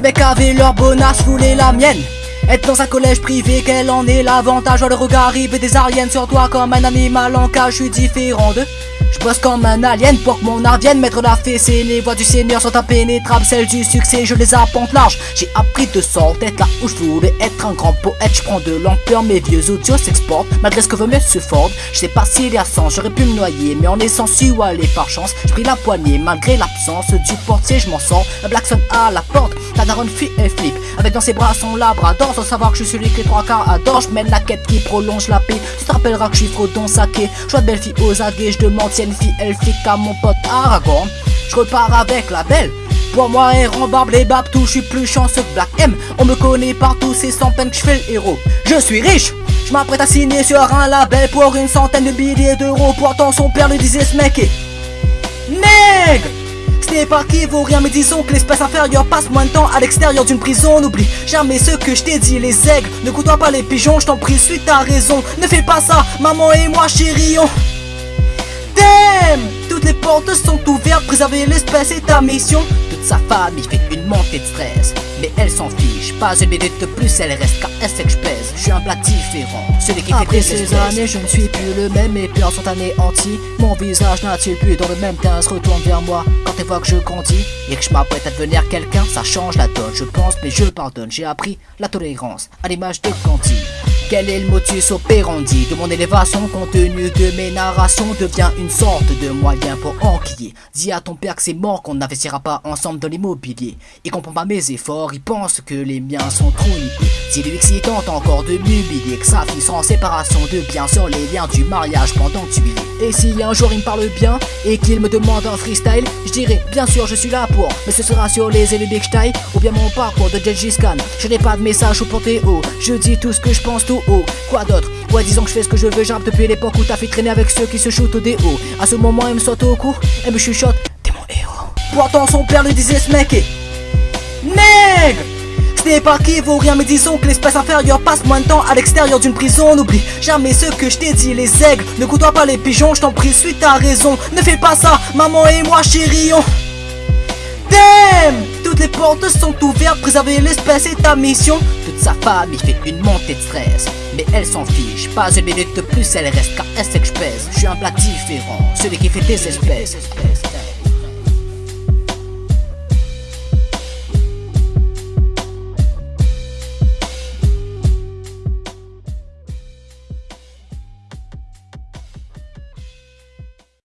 mecs avaient leur bonasse, voulaient la mienne. Être dans un collège privé, quel en est l'avantage? Le regard arrive des ariennes sur toi comme un animal en cage, je suis différent d'eux. Je bosse comme un alien pour que mon art vienne mettre la fessée. Les voix du seigneur sont impénétrables, celles du succès je les apporte large. J'ai appris de sorte être là où je voulais être un grand poète. Je prends de l'ampleur, mes vieux audios s'exportent Malgré ce que veut Monsieur Ford. Je sais pas s'il y a sens, j'aurais pu me noyer Mais en laissant su aller par chance Je pris la poignée. Malgré l'absence du portier Je m'en sors, un blackson à la porte Ta daronne fuit et flip Avec dans ses bras son labrador Sans savoir que je suis celui que les trois quarts adorent. Je mène la quête qui prolonge la paix. Tu te rappelleras que je suis frodon saké. Choix de belle fille aux aguets, je demande une fille elfique à mon pote Aragorn. Je repars avec la belle. Pour moi, et barbe les tout, je suis plus chanceux que Black M. On me connaît partout, c'est sans peine que je fais le héros. Je suis riche, je m'apprête à signer sur un label pour une centaine de milliers d'euros. Pourtant, son père lui disait ce mec est. Nègre ce n'est pas qui vaut rien, mais disons que l'espèce inférieure passe moins de temps à l'extérieur d'une prison. N'oublie jamais ce que je t'ai dit, les aigles. Ne côtoie pas les pigeons, je t'en prie, suis ta raison. Ne fais pas ça, maman et moi, chérie. Toutes les portes sont ouvertes, préserver l'espèce est ta mission. Toute sa famille fait une montée de stress Mais elle s'en fiche, pas une minute de plus elle reste car elle sait que je pèse. Je suis un plat différent, celui qui Après fait ces années je ne suis plus le même et peurs sont anéantis. Mon visage n'a-t-il plus dans le même teint? Se retourne vers moi. Quand elle voit que je grandis et que je m'apprête à devenir quelqu'un. Ça change la donne, je pense mais je pardonne. J'ai appris la tolérance à l'image de Candy quel est le motus operandi? De mon élévation contenu de mes narrations devient une sorte de moyen pour enquiller. Dis à ton père que c'est mort qu'on n'investira pas ensemble dans l'immobilier. Il comprend pas mes efforts, il pense que les miens sont trop niqués. Dis-lui que s'il tente encore de m'humilier, que sa fille en séparation de biens sur les liens du mariage pendant que tu es. Et si un jour il me parle bien et qu'il me demande un freestyle, je dirai bien sûr je suis là pour, mais ce sera sur les élus Big ou bien mon parcours de Gengis Khan. Je n'ai pas de message au panthéon, je dis tout ce que je pense tout Quoi d'autre Ouais, disons que je fais ce que je veux, j'arrive depuis l'époque où t'as fait traîner avec ceux qui se shootent au déo. À ce moment, elle me saute au cou, elle me chuchote, t'es mon héros. Pourtant, son père lui disait ce mec est. Nègre ce n'est pas qui vaut rien, mais disons que l'espèce inférieure passe moins de temps à l'extérieur d'une prison. N'oublie jamais ce que je t'ai dit, les aigles. Ne côtoie pas les pigeons, je t'en prie, suis ta raison. Ne fais pas ça, maman et moi, chérie. On... Damn toutes les portes sont ouvertes, préserver l'espèce est ta mission. Toute sa famille fait une montée de stress, mais elle s'en fiche. Pas une minute de plus, elle reste car elle sait. Je suis un plat différent, celui qui fait des espèces.